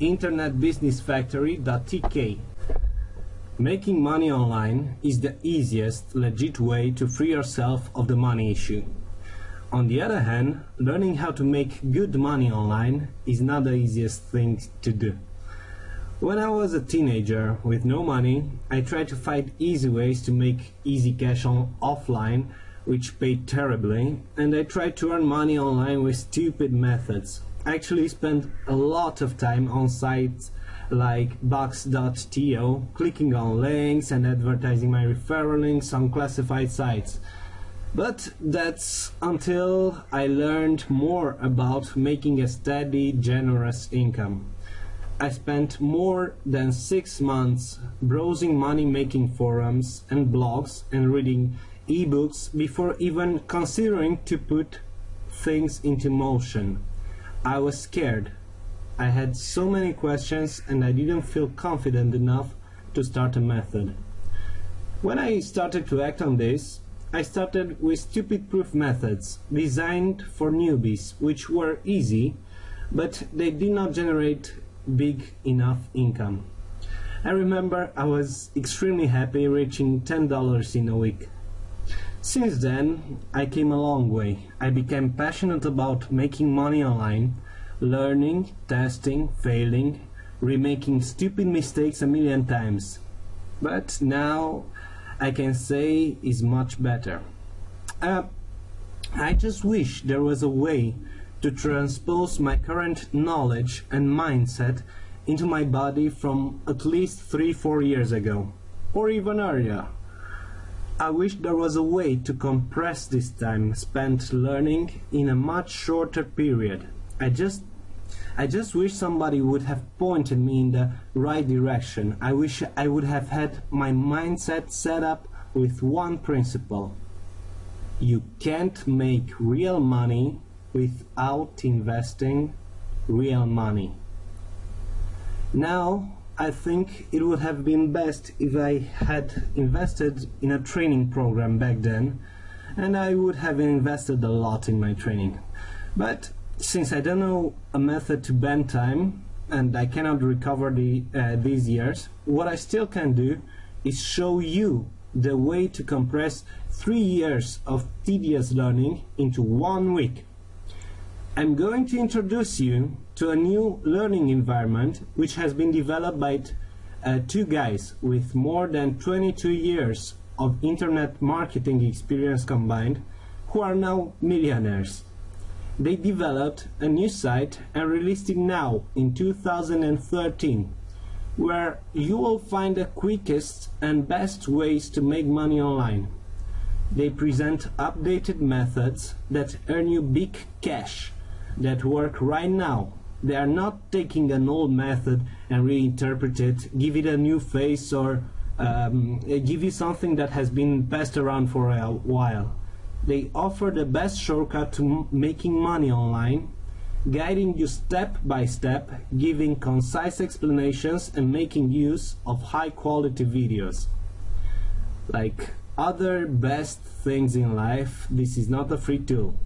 internetbusinessfactory.tk. Making money online is the easiest, legit way to free yourself of the money issue. On the other hand, learning how to make good money online is not the easiest thing to do. When I was a teenager with no money, I tried to find easy ways to make easy cash on offline, which paid terribly, and I tried to earn money online with stupid methods. Actually spent a lot of time on sites like Bux.to, clicking on links and advertising my referral links on classified sites. But that's until I learned more about making a steady, generous income. I spent more than six months browsing money making forums and blogs and reading ebooks before even considering to put things into motion. I was scared. I had so many questions and I didn't feel confident enough to start a method. When I started to act on this, I started with stupid proof methods designed for newbies, which were easy, but they did not generate big enough income. I remember I was extremely happy reaching $10 in a week. Since then, I came a long way. I became passionate about making money online, learning, testing, failing, remaking stupid mistakes a million times. But now I can say is much better. Uh, I just wish there was a way to transpose my current knowledge and mindset into my body from at least 3-4 years ago, or even earlier. I wish there was a way to compress this time spent learning in a much shorter period. I just I just wish somebody would have pointed me in the right direction. I wish I would have had my mindset set up with one principle. You can't make real money without investing real money. Now, I think it would have been best if I had invested in a training program back then, and I would have invested a lot in my training. But since I don't know a method to bend time, and I cannot recover the, uh, these years, what I still can do is show you the way to compress three years of tedious learning into one week. I'm going to introduce you to a new learning environment which has been developed by uh, two guys with more than 22 years of internet marketing experience combined who are now millionaires. They developed a new site and released it now in 2013 where you will find the quickest and best ways to make money online. They present updated methods that earn you big cash that work right now they are not taking an old method and reinterpret it, give it a new face, or um, give you something that has been passed around for a while. They offer the best shortcut to making money online, guiding you step by step, giving concise explanations, and making use of high quality videos. Like other best things in life, this is not a free tool.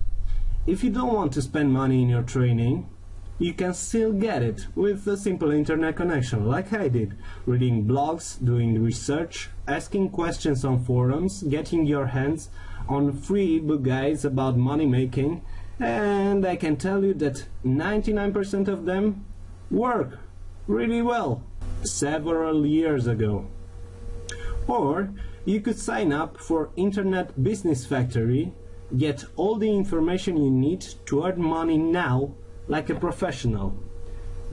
If you don't want to spend money in your training, you can still get it with a simple internet connection like I did, reading blogs, doing research, asking questions on forums, getting your hands on free book guides about money making, and I can tell you that 99% of them work really well several years ago. Or you could sign up for Internet Business Factory, get all the information you need to earn money now like a professional.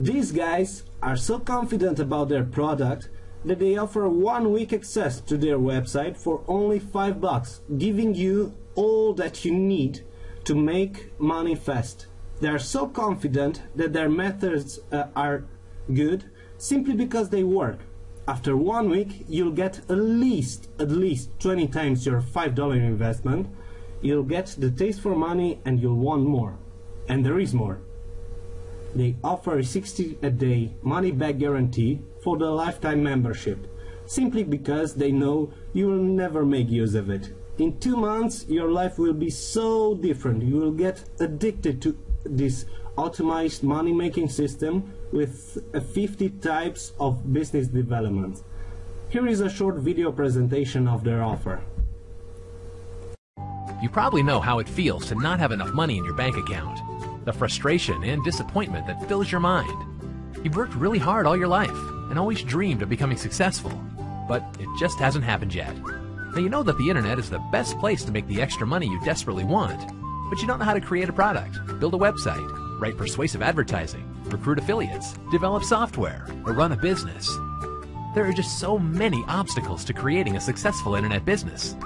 These guys are so confident about their product that they offer one week access to their website for only 5 bucks, giving you all that you need to make money fast. They are so confident that their methods uh, are good simply because they work. After one week, you'll get at least, at least 20 times your $5 investment. You'll get the taste for money and you'll want more. And there is more they offer a 60 a day money back guarantee for the lifetime membership, simply because they know you will never make use of it. In two months, your life will be so different. You will get addicted to this optimized money making system with 50 types of business development. Here is a short video presentation of their offer. You probably know how it feels to not have enough money in your bank account. The frustration and disappointment that fills your mind. You've worked really hard all your life and always dreamed of becoming successful, but it just hasn't happened yet. Now you know that the internet is the best place to make the extra money you desperately want, but you don't know how to create a product, build a website, write persuasive advertising, recruit affiliates, develop software, or run a business. There are just so many obstacles to creating a successful internet business.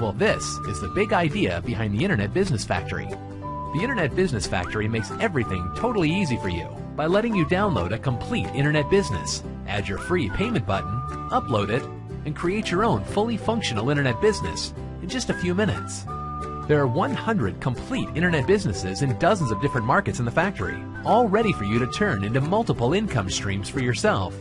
Well, this is the big idea behind the Internet Business Factory. The Internet Business Factory makes everything totally easy for you by letting you download a complete internet business, add your free payment button, upload it, and create your own fully functional internet business in just a few minutes. There are 100 complete internet businesses in dozens of different markets in the factory, all ready for you to turn into multiple income streams for yourself.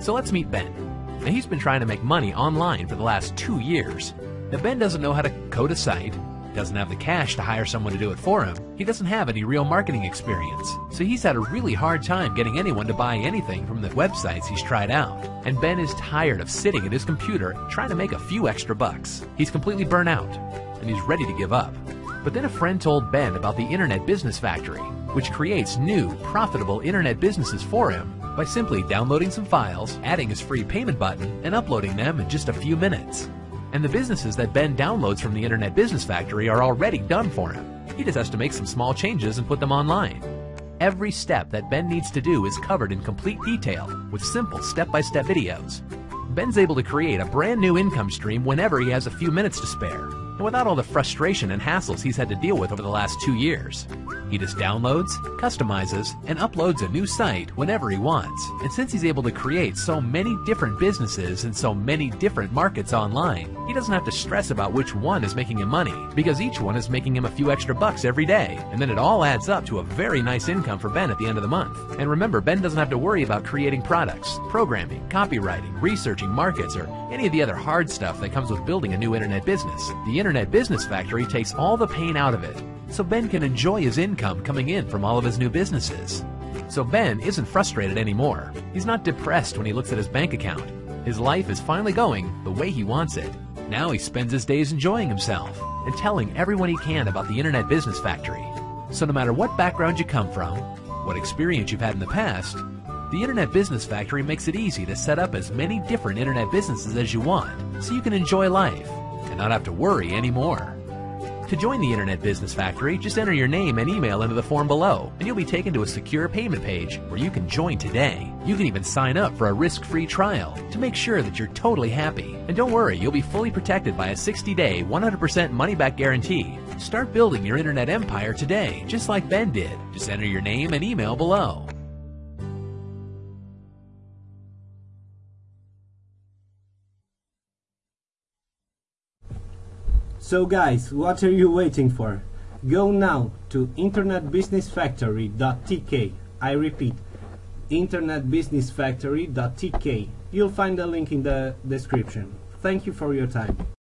So let's meet Ben. Now he's been trying to make money online for the last two years. Now Ben doesn't know how to code a site, doesn't have the cash to hire someone to do it for him, he doesn't have any real marketing experience, so he's had a really hard time getting anyone to buy anything from the websites he's tried out. And Ben is tired of sitting at his computer trying to make a few extra bucks. He's completely burnt out, and he's ready to give up. But then a friend told Ben about the Internet Business Factory, which creates new, profitable internet businesses for him by simply downloading some files, adding his free payment button, and uploading them in just a few minutes. And the businesses that Ben downloads from the Internet Business Factory are already done for him. He just has to make some small changes and put them online. Every step that Ben needs to do is covered in complete detail with simple step-by-step videos. Ben's able to create a brand new income stream whenever he has a few minutes to spare, and without all the frustration and hassles he's had to deal with over the last two years. He just downloads, customizes, and uploads a new site whenever he wants. And since he's able to create so many different businesses in so many different markets online, he doesn't have to stress about which one is making him money, because each one is making him a few extra bucks every day. And then it all adds up to a very nice income for Ben at the end of the month. And remember, Ben doesn't have to worry about creating products, programming, copywriting, researching markets, or any of the other hard stuff that comes with building a new internet business. The Internet Business Factory takes all the pain out of it so Ben can enjoy his income coming in from all of his new businesses. So Ben isn't frustrated anymore. He's not depressed when he looks at his bank account. His life is finally going the way he wants it. Now he spends his days enjoying himself and telling everyone he can about the Internet Business Factory. So no matter what background you come from, what experience you've had in the past, the Internet Business Factory makes it easy to set up as many different internet businesses as you want so you can enjoy life and not have to worry anymore. To join the Internet Business Factory, just enter your name and email into the form below, and you'll be taken to a secure payment page where you can join today. You can even sign up for a risk-free trial to make sure that you're totally happy. And don't worry, you'll be fully protected by a 60-day, 100% money-back guarantee. Start building your internet empire today, just like Ben did. Just enter your name and email below. So guys, what are you waiting for? Go now to internetbusinessfactory.tk. I repeat, internetbusinessfactory.tk. You'll find the link in the description. Thank you for your time.